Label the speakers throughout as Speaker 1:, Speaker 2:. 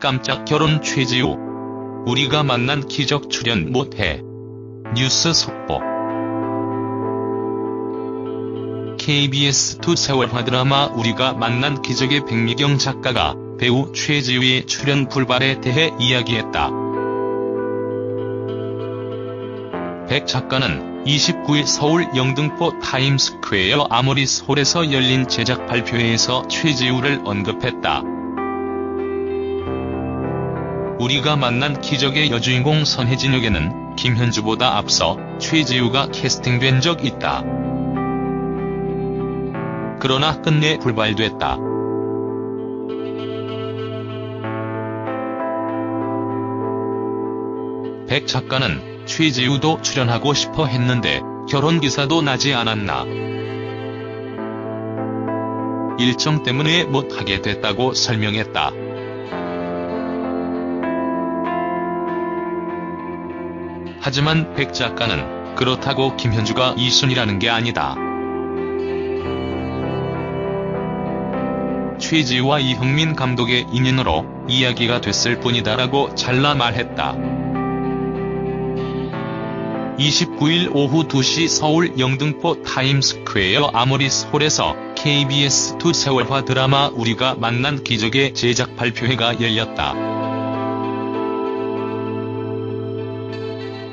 Speaker 1: 깜짝 결혼 최지우. 우리가 만난 기적 출연 못해. 뉴스 속보. KBS2 새 월화 드라마 우리가 만난 기적의 백미경 작가가 배우 최지우의 출연 불발에 대해 이야기했다. 백 작가는 29일 서울 영등포 타임스퀘어 아모리스홀에서 열린 제작 발표회에서 최지우를 언급했다. 우리가 만난 기적의 여주인공 선혜진에게는 김현주보다 앞서 최지우가 캐스팅된 적 있다. 그러나 끝내 불발됐다. 백 작가는 최지우도 출연하고 싶어 했는데 결혼 기사도 나지 않았나. 일정 때문에 못하게 됐다고 설명했다. 하지만 백 작가는 그렇다고 김현주가 2순위라는 게 아니다. 최지우와 이형민 감독의 인연으로 이야기가 됐을 뿐이다라고 잘라 말했다. 29일 오후 2시 서울 영등포 타임스퀘어 아모리스홀에서 KBS2 새 월화 드라마 우리가 만난 기적의 제작 발표회가 열렸다.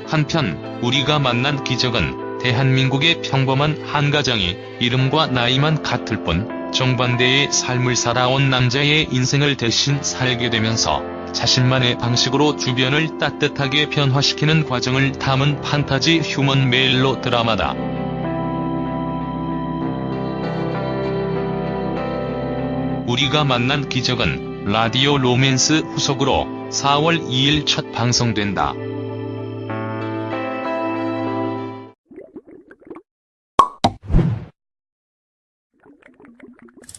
Speaker 1: 한편 우리가 만난 기적은 대한민국의 평범한 한 가정이 이름과 나이만 같을 뿐 정반대의 삶을 살아온 남자의 인생을 대신 살게 되면서 자신만의 방식으로 주변을 따뜻하게 변화시키는 과정을 담은 판타지 휴먼 멜로 드라마다. 우리가 만난 기적은 라디오 로맨스 후속으로 4월 2일 첫 방송된다. you